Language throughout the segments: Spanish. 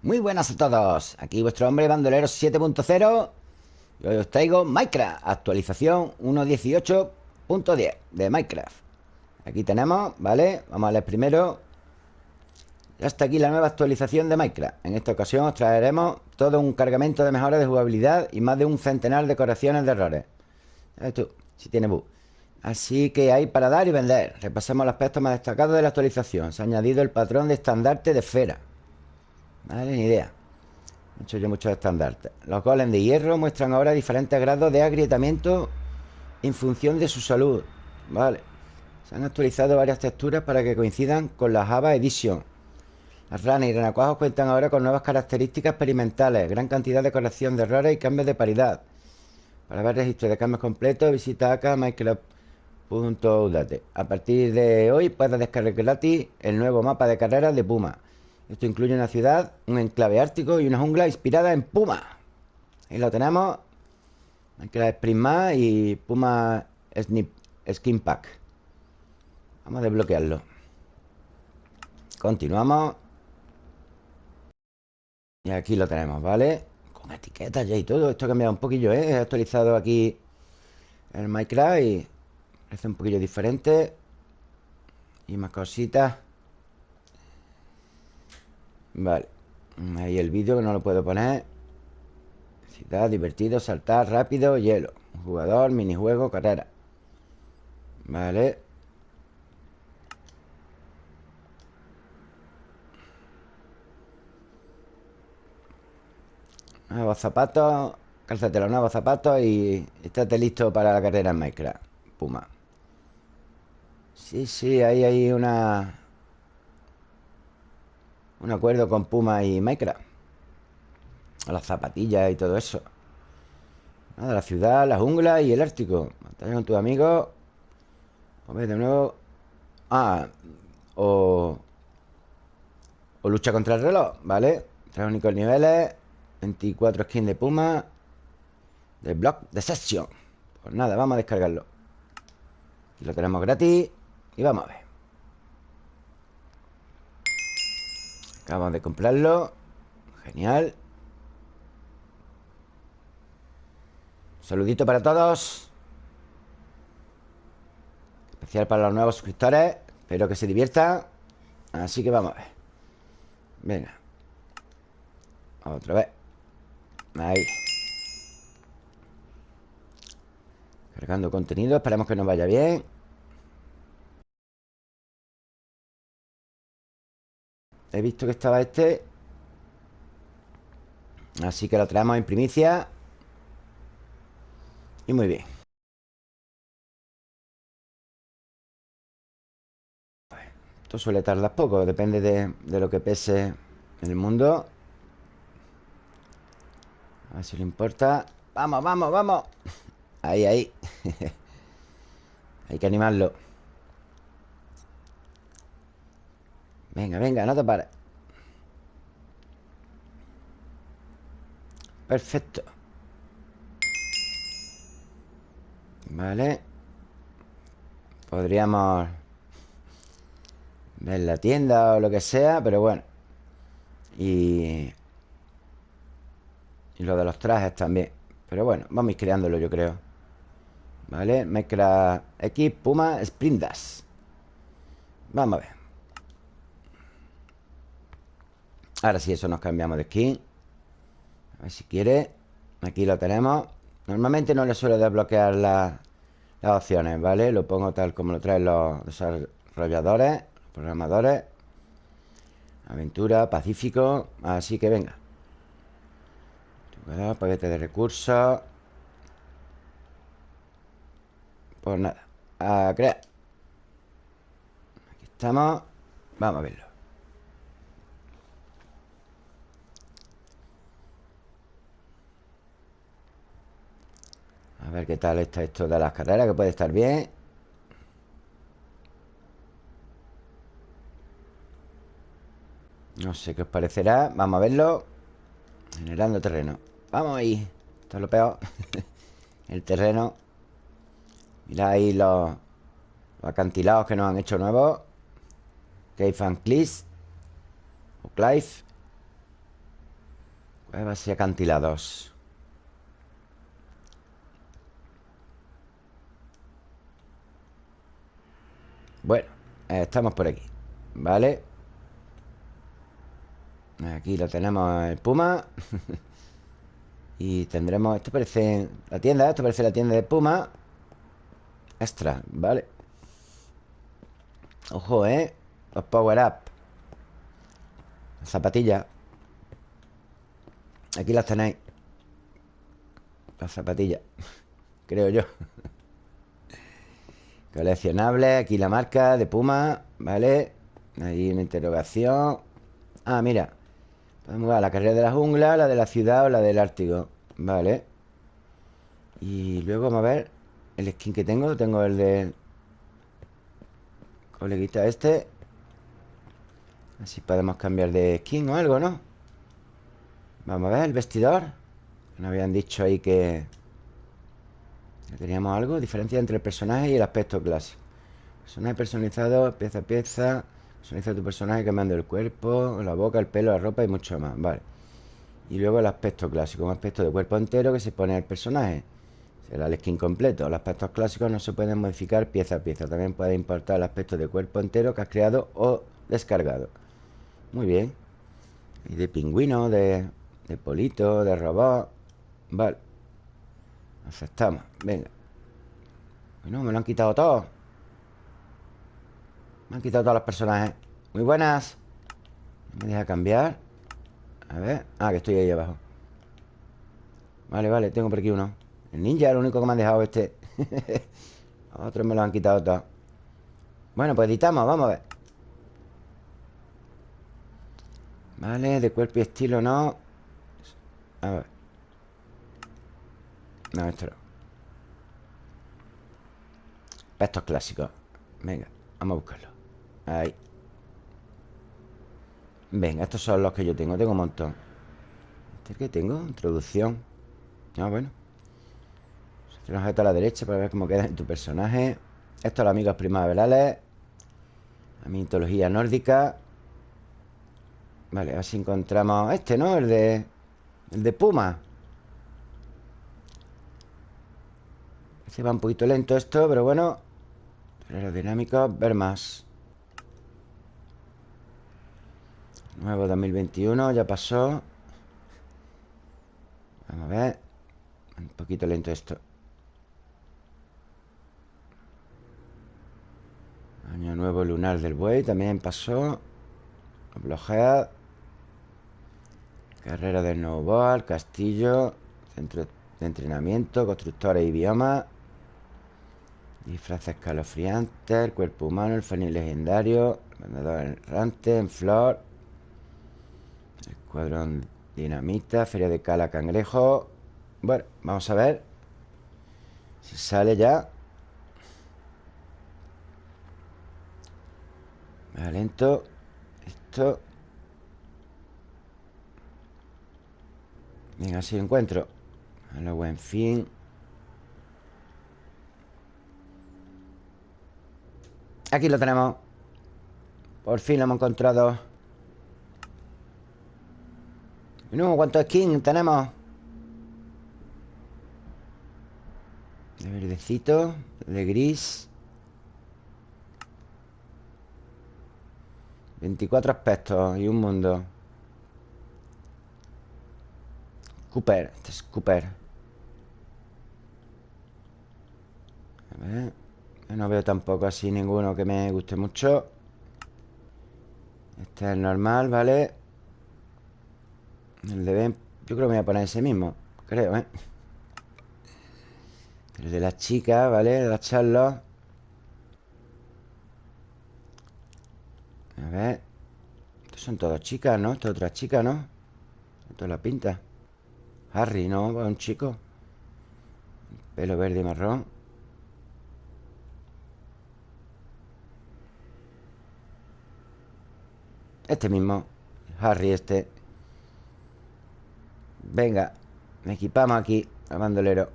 Muy buenas a todos, aquí vuestro hombre bandolero 7.0 y hoy os traigo Minecraft, actualización 1.18.10 de Minecraft. Aquí tenemos, ¿vale? Vamos a leer primero. Ya está aquí la nueva actualización de Minecraft. En esta ocasión os traeremos todo un cargamento de mejoras de jugabilidad y más de un centenar de correcciones de errores. ¿Sabes tú? Si tiene bug. Así que hay para dar y vender. Repasemos los aspectos más destacados de la actualización. Se ha añadido el patrón de estandarte de esfera Vale, ni idea. Hecho yo muchos estandartes Los golems de hierro muestran ahora diferentes grados de agrietamiento En función de su salud. Vale. Se han actualizado varias texturas para que coincidan con la Java Edition. Las ranas y renacuajos cuentan ahora con nuevas características experimentales. Gran cantidad de corrección de errores y cambios de paridad. Para ver registro de cambios completos Visita acá Minecraft.udate A partir de hoy puedes descargar gratis el nuevo mapa de carreras de Puma esto incluye una ciudad, un enclave ártico y una jungla inspirada en Puma. Ahí lo tenemos. Minecraft Prisma y Puma Snip, Skin Pack. Vamos a desbloquearlo. Continuamos. Y aquí lo tenemos, ¿vale? Con etiquetas ya y todo. Esto ha cambiado un poquillo, ¿eh? He actualizado aquí el Minecraft y parece un poquillo diferente. Y más cositas. Vale. Ahí el vídeo que no lo puedo poner. Ciudad, divertido, saltar, rápido, hielo. Jugador, minijuego, carrera. Vale. Nuevos zapatos. Cálzate los nuevos zapatos y estate listo para la carrera en Minecraft. Puma. Sí, sí, ahí hay una un acuerdo con Puma y Minecraft. Las zapatillas y todo eso. Nada, la ciudad, la jungla y el Ártico. Batalla con tus amigos. A ver, de nuevo. Ah, o. O lucha contra el reloj, ¿vale? Tres únicos niveles. 24 skins de Puma. De Block de Session. Pues nada, vamos a descargarlo. Aquí lo tenemos gratis. Y vamos a ver. Acabamos de comprarlo. Genial. Saludito para todos. Especial para los nuevos suscriptores. Espero que se diviertan Así que vamos a ver. Venga. Otra vez. Ahí. Cargando contenido. Esperemos que nos vaya bien He visto que estaba este. Así que lo traemos en primicia. Y muy bien. Esto suele tardar poco Depende de, de lo que pese el mundo. A ver si le importa. Vamos, vamos, vamos. Ahí, ahí. Hay que animarlo Venga, venga, no te pares. Perfecto. Vale. Podríamos Ver la tienda o lo que sea Pero bueno. Y Y lo de los trajes también. Pero bueno, vamos a ir creándolo yo creo. Vale, mezcla X, Puma, Sprintas. Vamos a ver Ahora sí, eso nos cambiamos de skin A ver si quiere. Aquí lo tenemos. Normalmente no le suelo desbloquear las opciones, ¿vale? Lo pongo tal como lo traen los desarrolladores Programadores. Aventura, Pacífico. Así que venga. Paquete de recursos. Pues nada A crear. Aquí estamos. Vamos a verlo A ver qué tal está esto de las carreras Que puede estar bien No sé qué os parecerá. Vamos a verlo. Generando terreno. Vamos ahí. Esto es lo peor. El terreno. Mira ahí los, los acantilados que nos han hecho nuevos. Cave and Cliff O Clive. Cuevas y acantilados Bueno, estamos por aquí Vale Aquí lo tenemos el Puma. Y tendremos... Esto parece la tienda Esto parece la tienda de Puma. Extra, vale Ojo, ¿eh? Los power up. Zapatillas. Aquí las tenéis. Las zapatillas Creo yo Coleccionable Aquí la marca de Puma Vale Ahí una interrogación. Ah, mira. Podemos ver la carrera de la jungla La de la ciudad o la del Ártico Vale Y luego vamos a ver El skin que tengo. Tengo el de Coleguita este. Así podemos cambiar de skin o algo, ¿no? Vamos a ver el vestidor. Nos habían dicho ahí que... Teníamos algo Diferencia entre el personaje y el aspecto clásico. Personaje personalizado, pieza a pieza Personaliza tu personaje cambiando el cuerpo La boca, el pelo, la ropa y mucho más Vale. Y luego el aspecto clásico Un aspecto de cuerpo entero que se pone al personaje. Será el skin completo. Los aspectos clásicos no se pueden modificar pieza a pieza. También puedes importar el aspecto de cuerpo entero que has creado o descargado. Muy bien. Y de pingüino, de, de polito, de robot Vale Aceptamos, venga. Bueno, me lo han quitado todo. Me han quitado todos los personajes. Muy buenas. Me deja cambiar. A ver. Ah, que estoy ahí abajo. Vale, vale, tengo por aquí uno. El ninja lo único que me han dejado este. Otros me lo han quitado todo. Bueno, pues editamos, vamos a ver. Vale, de cuerpo y estilo no. A ver No, esto no Estos clásicos Venga, vamos a buscarlo Ahí Venga, estos son los que yo tengo Tengo un montón ¿Este que tengo? Introducción Ah, bueno un objeto a la derecha para ver cómo queda en tu personaje. Estos los amigos primaverales. La mitología nórdica. Vale, a ver si encontramos este, ¿no? El de... El de Puma. Se va un poquito lento esto, pero bueno. Aerodinámico, ver más. Nuevo 2021, ya pasó. Vamos a ver. Un poquito lento esto. Año nuevo lunar del buey También pasó Bloquea Carrera del snowboard Castillo Centro de entrenamiento Constructores y biomas Disfraces escalofriantes El cuerpo humano El fenil legendario Vendedor errante En flor. Escuadrón dinamita Feria de cala cangrejo. Bueno, vamos a ver Si sale ya. Lento. Esto. Venga, si encuentro. A lo buen fin Aquí lo tenemos. Por fin lo hemos encontrado. No, ¿cuántos skins tenemos? De verdecito De gris. 24 aspectos y un mundo. Cooper Este es Cooper. A ver No veo tampoco así ninguno que me guste mucho Este es el normal, ¿vale? El de Ben Yo creo que me voy a poner ese mismo Creo, ¿eh? El de la chica, ¿vale? De la Charlotte A ver Estos son todas chicas, ¿no? Esta otra chica, ¿no? Esto la pinta Harry, ¿no? Un chico Pelo verde y marrón Este mismo Harry este. Venga Me equipamos aquí A bandolero.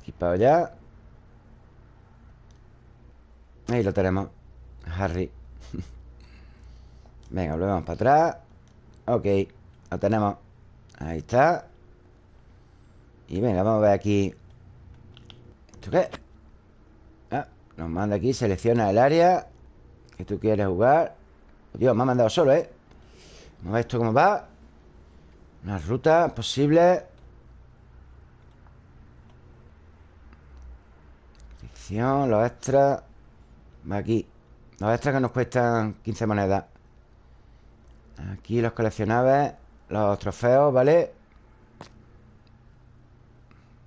Equipado ya. Ahí lo tenemos Harry. Venga, volvemos para atrás. Ok, lo tenemos. Ahí está. Y venga, vamos a ver aquí. ¿Esto qué? Nos manda aquí, selecciona el área Que tú quieres jugar. Dios, me ha mandado solo, ¿eh? Vamos a ver esto cómo va. Una ruta posible. Sección, los extras. Va aquí. Los extras que nos cuestan 15 monedas. Aquí los coleccionables Los trofeos, ¿vale?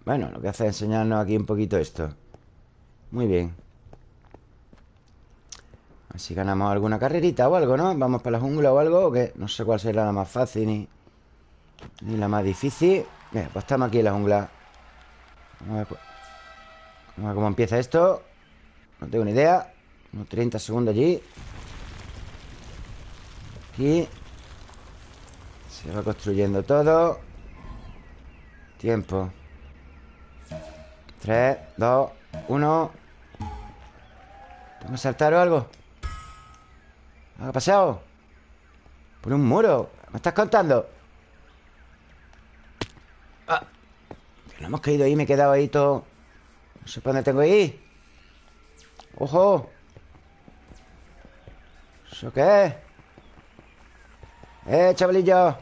Bueno, lo que hace es enseñarnos aquí un poquito esto. Muy bien Así ganamos alguna carrerita o algo, ¿no? Vamos para la jungla o algo, que no sé cuál será la más fácil ni, ni la más difícil. Bien, pues estamos aquí en la jungla. Vamos a ver, pues, vamos a ver cómo empieza esto. No tengo ni idea. Unos 30 segundos allí. Aquí. Se va construyendo todo. Tiempo. 3, 2, 1. ¿Tengo que saltar o algo? ¿Qué ha pasado? Por un muro ¿Me estás contando? Ah, no hemos caído ahí Me he quedado ahí todo No sé para dónde tengo ir ¡Ojo! ¿Eso qué es? ¡Eh, chavalillo!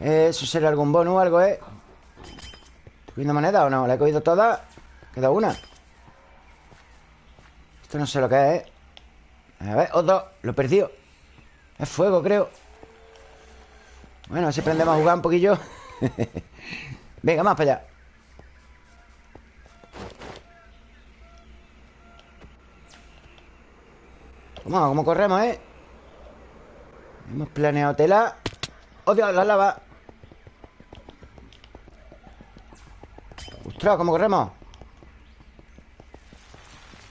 ¿Eso será algún bono o algo, eh? ¿Estoy cogiendo moneda o no? ¿La he cogido toda? Queda una Esto no sé lo que es, ¿eh? A ver, otro Lo he perdido Es fuego, creo Bueno, así aprendemos a jugar un poquillo Venga, más para allá ¿Cómo, cómo corremos, eh? Hemos planeado tela ¡Oh, Dios, la lava! ¡Ostras, cómo corremos!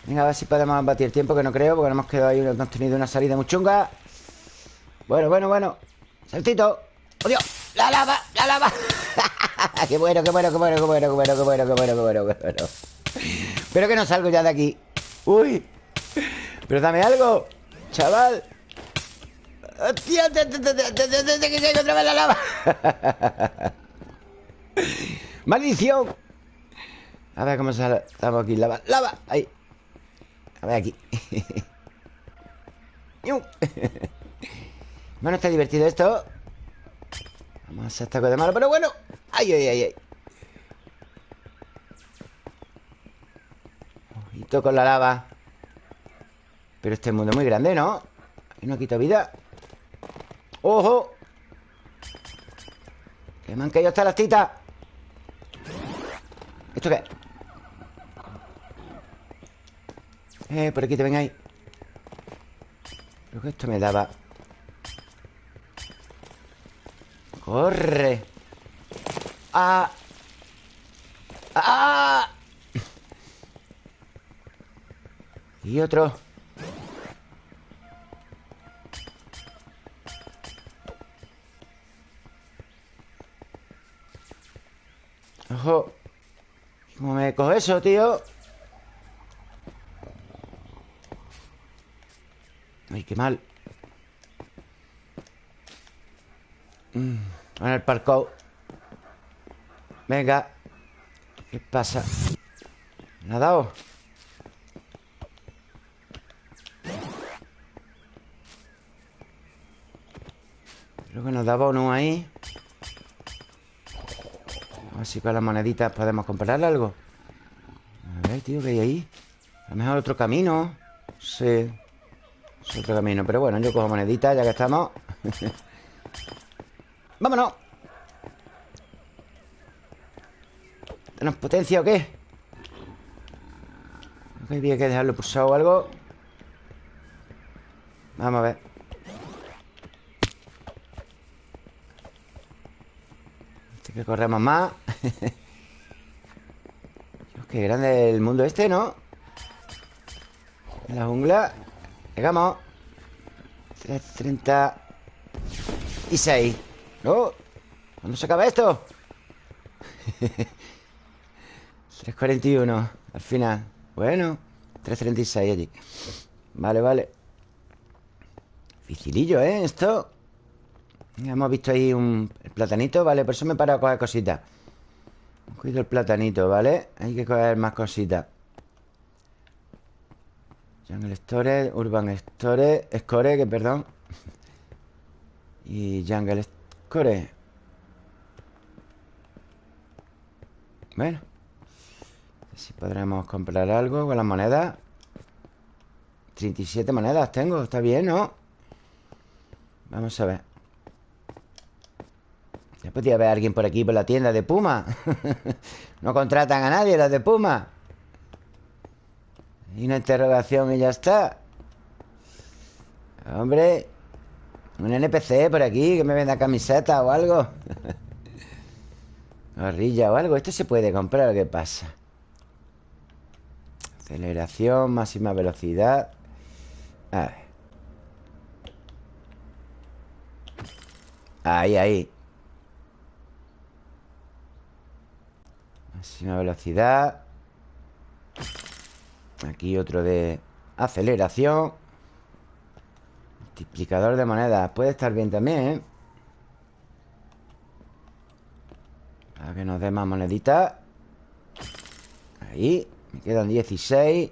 Venga, a ver si podemos batir tiempo Que no creo, porque no hemos quedado ahí Hemos tenido una salida muy chunga Bueno, bueno, bueno Saltito ¡Oh, Dios! ¡La lava! ¡La lava! ¡Qué bueno, qué bueno, qué bueno, qué bueno, qué bueno, qué bueno, qué bueno, qué bueno, qué bueno! Pero que no salgo ya de aquí ¡Uy! Pero dame algo Chaval ¡Hostia! ¡Que llegue otra vez la lava! ¡Maldición! A ver cómo sale Estamos aquí, lava, lava Ahí a ver aquí. Bueno, está divertido esto. Vamos a hacer taco de malo, pero bueno. Ay, ay, ay, ay. Ojito con la lava. Pero este mundo es muy grande, ¿no? Aquí no quita vida. ¡Ojo! Que me han caído hasta las titas. ¿Esto qué? Eh, por aquí te vengáis Creo que esto me daba ¡Corre! ¡Ah! ¡Ah! Y otro ¡Ojo! ¿Cómo me cojo eso, tío? Qué mal. Mm, En el parkour. Venga. ¿Qué pasa? ¿Me ha dado? Creo que nos daba uno ahí. A ver si con las moneditas podemos comprar algo. A ver, tío, ¿qué hay ahí? A lo mejor otro camino. Sí otro camino, pero bueno, yo cojo moneditas ya que estamos ¡Vámonos! ¿Tenemos potencia o qué? Creo que había que dejarlo pulsado o algo Vamos a ver Este que corremos más qué grande el mundo este, ¿no? la jungla Llegamos 336 ¿No? ¿Cuándo se acaba esto? 341 Al final Bueno 336 allí Vale, vale Dificilillo, ¿eh? Esto Ya hemos visto ahí un platanito Vale, por eso me para a coger cositas Cuido el platanito, ¿vale? Hay que coger más cositas Jungle Store, Urban Store Score, que perdón. Y Jungle Score. Bueno Si podremos comprar algo con las monedas 37 monedas tengo, está bien, ¿no? Vamos a ver. Ya podría haber alguien por aquí Por la tienda de Puma. No contratan a nadie los de Puma Y una interrogación y ya está. Hombre Un NPC por aquí Que me venda camiseta o algo. Gorrilla o algo Esto se puede comprar, ¿qué pasa? Aceleración, máxima velocidad. A ver. Ahí, ahí. Máxima velocidad Aquí otro de aceleración. Multiplicador de monedas. Puede estar bien también, ¿eh? Para que nos dé más moneditas Ahí. Me quedan 16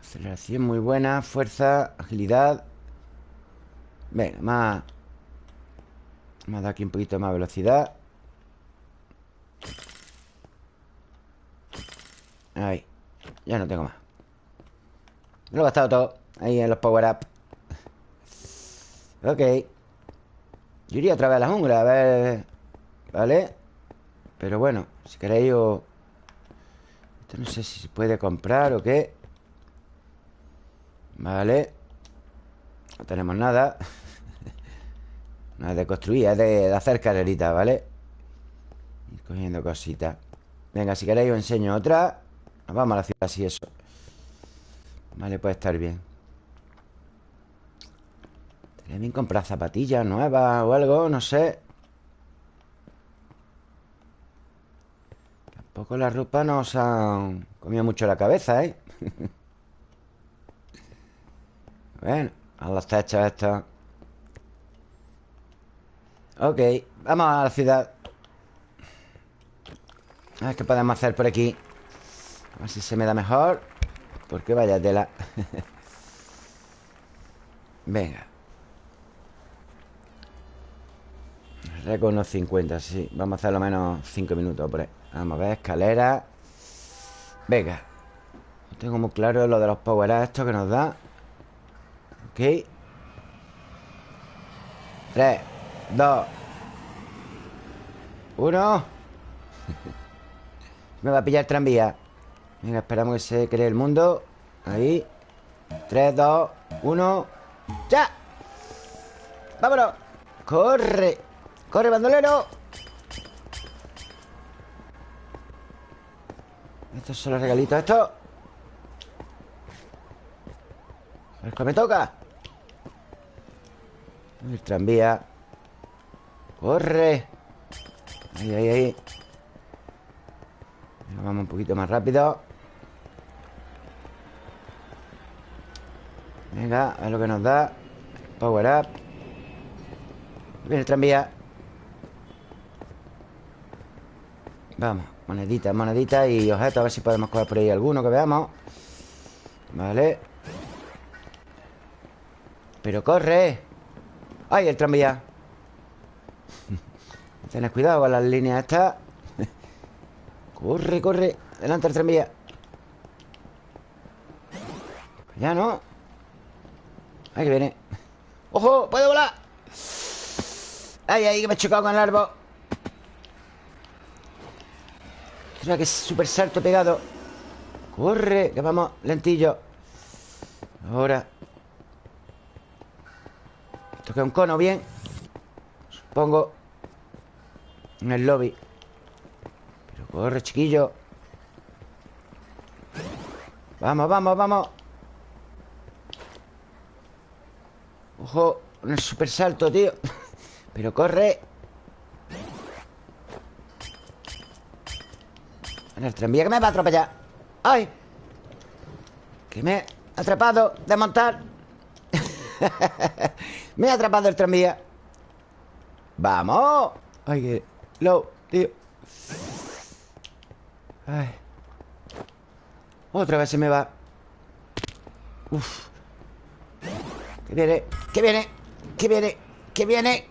Aceleración muy buena. Fuerza, agilidad. Venga, más. Más da aquí un poquito más velocidad Ahí Ya no tengo más. Me lo he gastado todo Ahí en los power-up Ok. Yo iría otra vez a la jungla, a ver... ¿Vale? Pero bueno, si queréis yo... Esto no sé si se puede comprar o qué. Vale. No tenemos nada. No es de construir, es de, hacer carreritas, ¿vale? Ir cogiendo cositas. Venga, si queréis os enseño otra Nos vamos a la ciudad así eso. Vale, puede estar bien. Estaría bien comprar zapatillas nuevas o algo, no sé. Tampoco la ropa nos han comido mucho la cabeza, ¿eh? bueno, a los techos estos. Ok, vamos a la ciudad. A ver qué podemos hacer por aquí A ver si se me da mejor. Porque vaya tela Venga. Récord unos 50, sí. Vamos a hacer lo menos 5 minutos por ahí. Vamos a ver, escalera. Venga. No tengo muy claro lo de los power estos que nos da. Ok. 3 2 1 Me va a pillar el tranvía Venga, esperamos que se cree el mundo Ahí 3, 2, 1 ¡Ya! ¡Vámonos! ¡Corre! ¡Corre, bandolero! Estos son los regalitos estos El que me toca El tranvía ¡Corre! Ahí, ahí, ahí Vamos un poquito más rápido Venga, a ver lo que nos da. Power up. Viene el tranvía. Vamos, moneditas, moneditas y objetos A ver si podemos coger por ahí alguno que veamos. Vale. Pero corre. ¡Ay, el tranvía! Tened cuidado con las líneas estas. Corre, corre. Delante el tranvía. Ya no Ahí que viene. ¡Ojo! ¡Puedo volar! ¡Ay, ay! Que me he chocado con el árbol. Mira que súper salto pegado. Corre, que vamos lentillo. Ahora. Esto un cono bien. Supongo. En el lobby. Pero corre, chiquillo. Vamos, vamos, vamos Ojo el super salto, tío. Pero corre. El tranvía que me va a atropellar. ¡Ay! Que me... Atrapado, desmontar Me ha atrapado el tranvía. ¡Vamos! Ay, que... Lo, tío Ay. Otra vez se me va. Uf. Que viene, que viene Que viene, que viene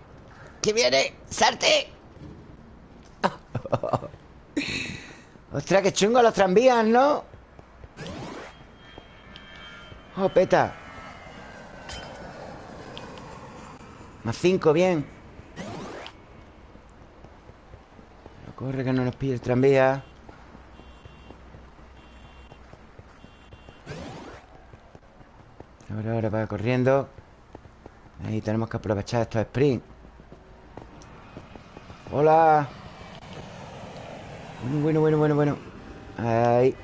Que viene, salte. Ostras, qué chungo los tranvías, ¿no? Oh, peta. Más cinco, bien. Corre que no nos pille el tranvía. Ahora, ahora va corriendo Ahí tenemos que aprovechar estos sprints. Hola. Bueno, bueno, bueno, bueno, Ahí.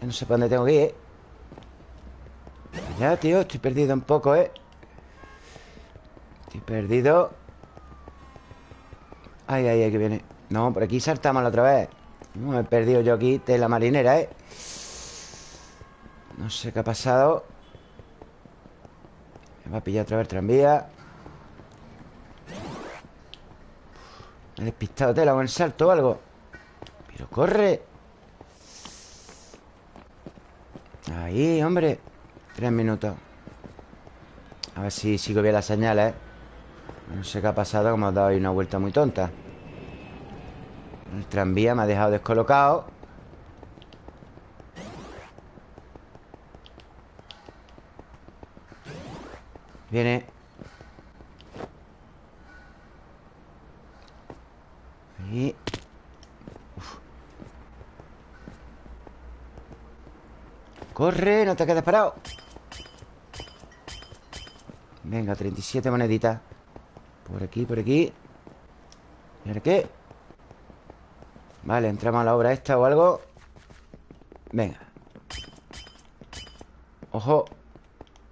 No sé para dónde tengo que ir, ¿eh? Ya, tío, estoy perdido un poco, ¿eh? Estoy perdido. Ay, ay, ay, que viene. No, por aquí saltamos la otra vez. No, me he perdido yo aquí de la marinera, ¿eh? No sé qué ha pasado Me va a pillar otra vez el tranvía. Me he despistado tela con el salto o algo. Pero corre. Ahí, hombre. Tres minutos. A ver si sigo bien las señales No sé qué ha pasado Como ha dado ahí una vuelta muy tonta. El tranvía me ha dejado descolocado Viene Ahí Corre, no te quedes parado. Venga, 37 moneditas. Por aquí, por aquí. ¿Y ahora qué? Vale, entramos a la obra esta o algo. Venga. Ojo.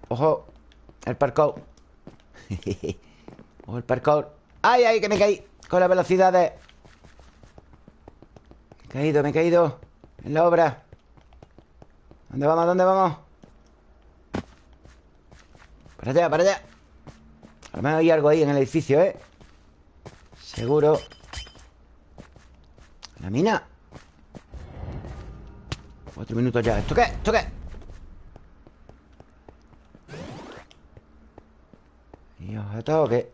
Ojo. El parkour. Ojo el parkour. ¡Ay, ay, que me caí! Con las velocidades. Me he caído, me he caído. En la obra ¿Dónde vamos? ¿Dónde vamos? Para allá, para allá A lo mejor hay algo ahí en el edificio, ¿eh? Seguro La mina Cuatro minutos ya ¿Esto qué? ¿Esto qué? ¿Y objeto o qué?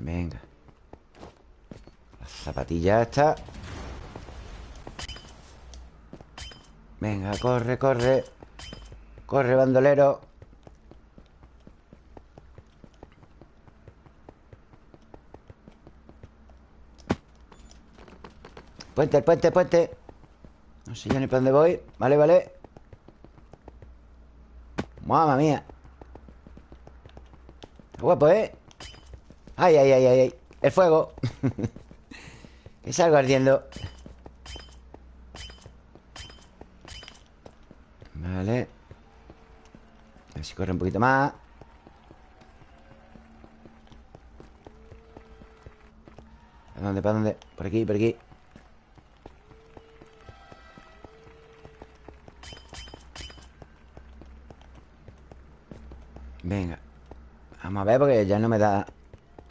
Venga Zapatilla esta. Venga, corre, corre. Corre, bandolero. Puente, puente, puente. No sé ya ni para dónde voy. Vale, vale. Mamma mía. Guapo, ¿eh? Ay, ay, ay, ay, ay. El fuego Que salgo ardiendo. Vale. A ver si corre un poquito más. ¿Para dónde? ¿Para dónde? Por aquí, por aquí. Venga. Vamos a ver porque ya no me da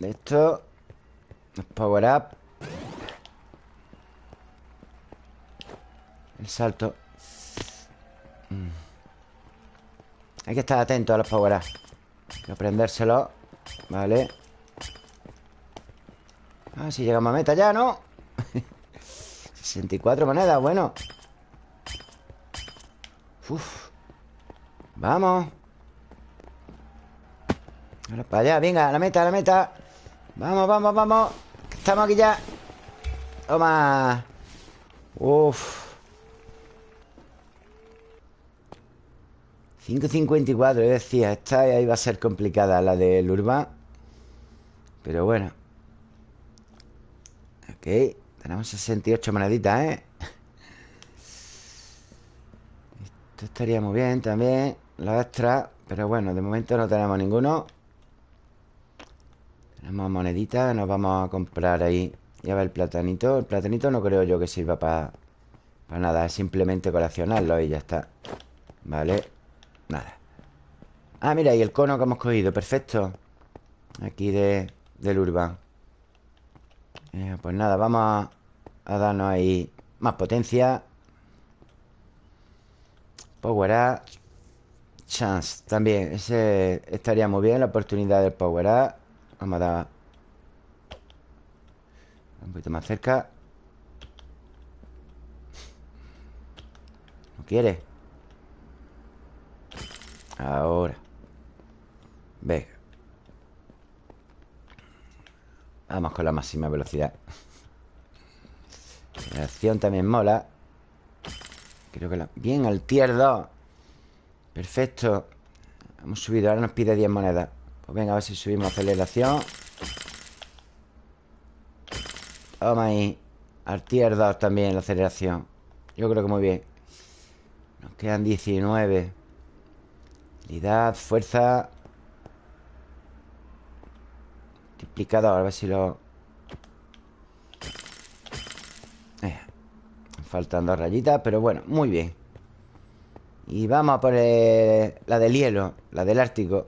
esto. Power up salto. Mm. Hay que estar atento a los power Hay que aprendérselo. Vale. Ah, si llegamos a meta ya, ¿no? 64 monedas, bueno. Uf. Vamos. Ahora para allá, venga, la meta, la meta. Vamos, vamos, vamos. Estamos aquí ya. Toma. Uf 5.54, decía Esta ahí va a ser complicada La del Urban Pero bueno. Ok Tenemos 68 moneditas, ¿eh? Esto estaría muy bien también Los extras Pero bueno, de momento no tenemos ninguno. Tenemos moneditas Nos vamos a comprar ahí. Y a ver el platanito El platanito no creo yo que sirva para Pues nada, es simplemente coleccionarlo y ya está. Vale Nada. Ah, mira, y el cono que hemos cogido, perfecto. Aquí de, del urban. Eh, Pues nada, vamos a, darnos ahí Más potencia. Power up. Chance también Ese estaría muy bien La oportunidad del power up. Vamos a dar Un poquito más cerca. No quiere Ahora Venga Con la máxima velocidad. Acción también mola. Creo que la... Bien, al tier 2 Perfecto. Hemos subido, ahora nos pide 10 monedas. Pues venga, a ver si subimos aceleración. Toma ahí. Al tier 2 también la aceleración. Yo creo que muy bien. Nos quedan 19 Habilidad, fuerza A ver si lo... Eh, faltan dos rayitas, pero bueno, muy bien. Y vamos a poner la del hielo, la del Ártico.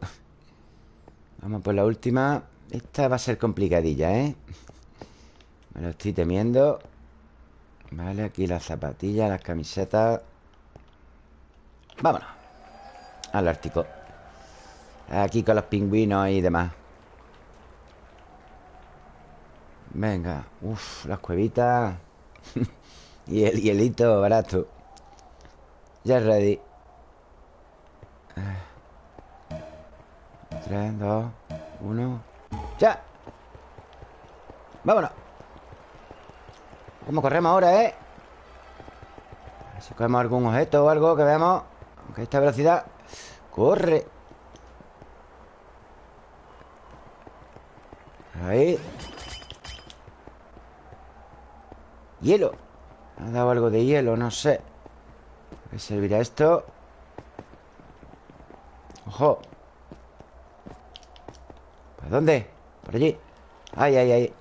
Vamos por la última. Esta va a ser complicadilla, ¿eh? Me lo estoy temiendo. Vale, aquí las zapatillas, las camisetas. Vámonos Al Ártico. Aquí con los pingüinos y demás Venga, uff, las cuevitas Y el hielito barato Ya ready Tres, dos, uno ¡Ya! ¡Vámonos! ¿Cómo corremos ahora, eh? A ver si cogemos algún objeto o algo que veamos Aunque esta velocidad ¡Corre! Ahí Hielo ha dado algo de hielo, no sé qué servirá esto? ¡Ojo! ¿Por dónde? Por allí ¡Ay, ay, ay!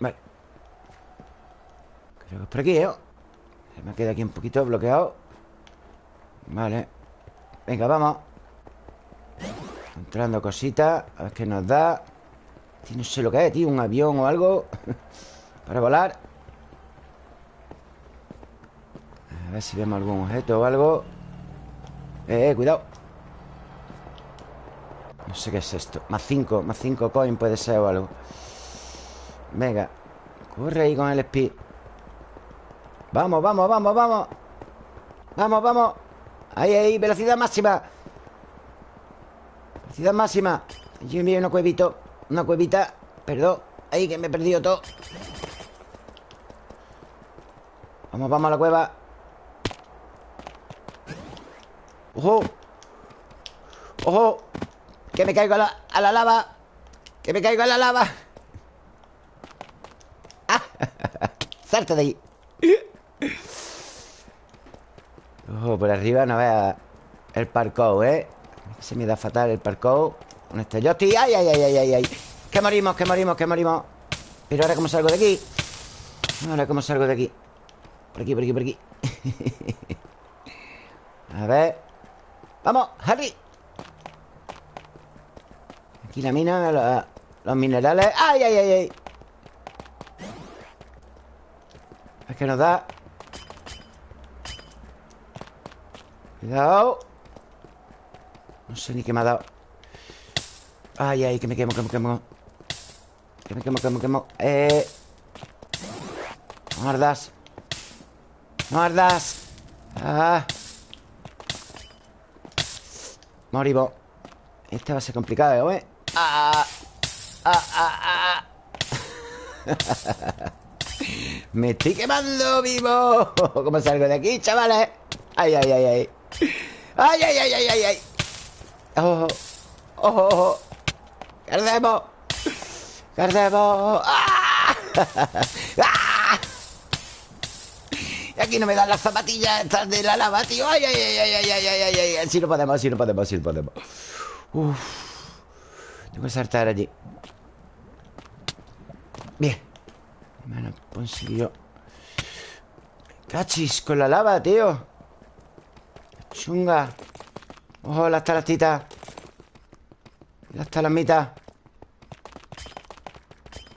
Vale Creo que es por aquí, ¿eh? Se me queda aquí un poquito bloqueado Vale Venga, vamos Entrando cositas A ver qué nos da No sé lo que es, tío Un avión o algo Para volar. A ver si vemos algún objeto o algo. Eh, eh, cuidado. No sé qué es esto. Más 5, más 5 coin puede ser o algo. Venga Corre ahí con el speed. Vamos, vamos, vamos, vamos. Vamos, vamos. Ahí, ahí, velocidad máxima. Velocidad máxima. Yo me una cuevito Una cuevita Perdón. Ahí que me he perdido todo Vamos, vamos a la cueva ¡Ojo! ¡Ojo! Que me caigo a la, a la lava Que me caigo a la lava ¡Ah! ¡Salta de ahí! Ojo, por arriba no vea el parkour, ¿eh? Se me da fatal el parkour Con este ¡Ay, ay, ay, ay, ay! ay! ¡Que morimos, que morimos, que morimos! Pero ahora cómo salgo de aquí Ahora cómo salgo de aquí Por aquí, por aquí, por aquí. A ver. ¡Vamos, Harry! Aquí la mina, los minerales. ¡Ay, ay, ay, ay! Es que nos da. Cuidado. No sé ni qué me ha dado. Ay, ay, que me quemo, que me quemo. Que me quemo, que me quemo Eh. Ardas No ardas Ah Moribo Este va a ser complicado, ¿eh? Ah Ah, ah, ah. Me estoy quemando vivo ¿Cómo salgo de aquí, chavales? Ay, ay, ay, ay ¡Ay, ay, ay, ay, ay! ay! ¡Ojo! ¡Ojo, ojo! ¡Cardemos! ¡Cardemos! ¡Ah! Y aquí no me dan las zapatillas estas de la lava, tío. ¡Ay, ay, ay, ay, ay, ay, ay, ay! ay! Así no podemos, así no podemos, así no podemos. Uf. Tengo que saltar allí. Bien. Me lo consiguió. Cachis, con la lava, tío Chunga Ojo, las talactitas Las talamitas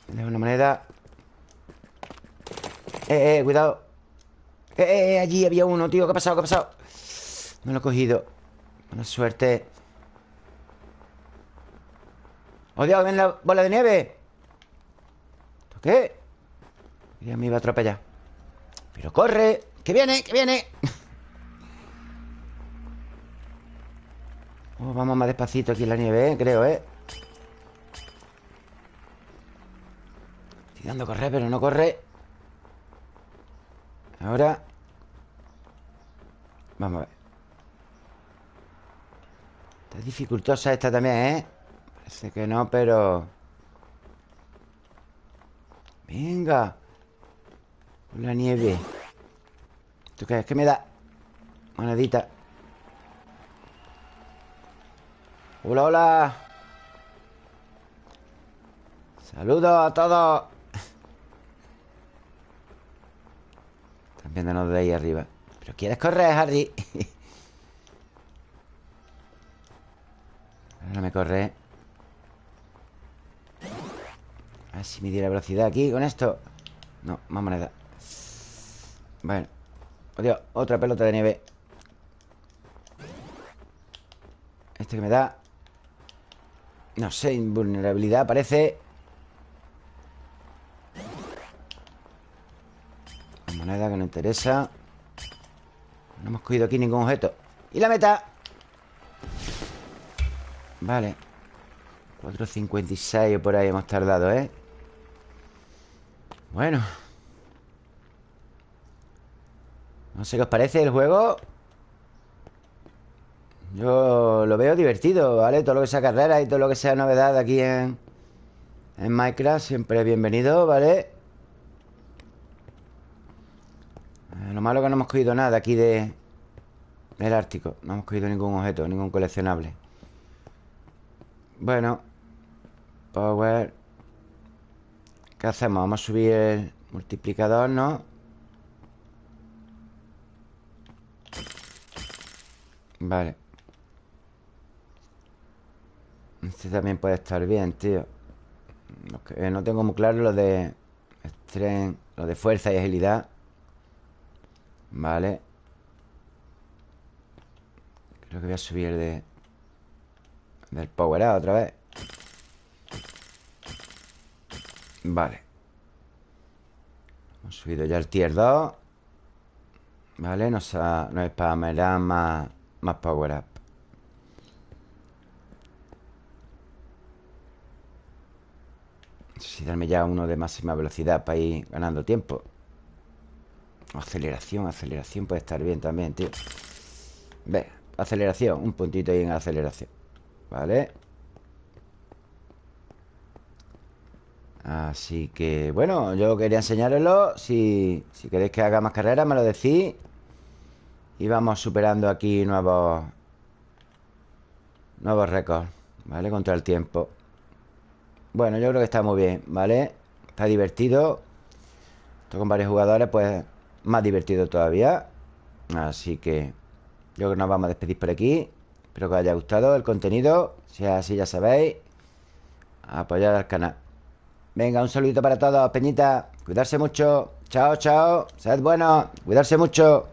dejo una moneda Eh, eh, cuidado eh, eh, eh, allí había uno, tío ¿Qué ha pasado? ¿Qué ha pasado? Me lo he cogido Buena suerte ¡Oh, Dios! ¡Ven la bola de nieve! ¿Esto qué? Ya me iba a atropellar Pero corre ¡Que viene! ¡Que viene! Oh, vamos más despacito aquí en la nieve, ¿eh? Creo, ¿eh? Estoy dando a correr, pero no corre Ahora Vamos a ver Está dificultosa esta también, ¿eh? Parece que no, pero... Venga La nieve ¿Esto qué es? ¿Qué me da? Monedita Hola, hola Saludos a todos Están viéndonos de ahí arriba ¿Pero quieres correr, Harry? Ahora me corre A ver si me diera velocidad aquí con esto. No, más moneda. Bueno. Dios, otra pelota de nieve. Este que me da. No sé, invulnerabilidad parece. Moneda que no interesa No hemos cogido aquí ningún objeto Y la meta Vale 4.56 o por ahí hemos tardado, ¿eh? Bueno No sé qué os parece el juego Yo lo veo divertido, ¿vale? Todo lo que sea carrera y todo lo que sea novedad aquí en, en Minecraft Siempre bienvenido, ¿vale? Eh, lo malo es que no hemos cogido nada aquí de... Del Ártico. No hemos cogido ningún objeto, ningún coleccionable. Bueno Power. ¿Qué hacemos? Vamos a subir el multiplicador, ¿no? Vale. Este también puede estar bien, tío. No tengo muy claro lo de Lo de fuerza y agilidad Vale. Creo que voy a subir de Del power up otra vez. Vale. Hemos subido ya el tier 2 Vale, nos, ha, nos más más power up. Necesito darme ya uno de máxima velocidad Para ir ganando tiempo Aceleración, aceleración Puede estar bien también, tío. Ve, aceleración Un puntito ahí en aceleración Vale Así que, bueno, yo quería enseñároslo si, si queréis que haga más carreras, me lo decís. Y vamos superando aquí nuevos Nuevos récords ¿Vale? Contra el tiempo. Bueno, yo creo que está muy bien, ¿vale? Está divertido. Esto con varios jugadores, pues Más divertido todavía Así que Yo creo que nos vamos a despedir por aquí. Espero que os haya gustado el contenido Si es así ya sabéis Apoyar al canal. Venga, un saludito para todos, Peñita Cuidarse mucho Chao, chao Sed buenos Cuidarse mucho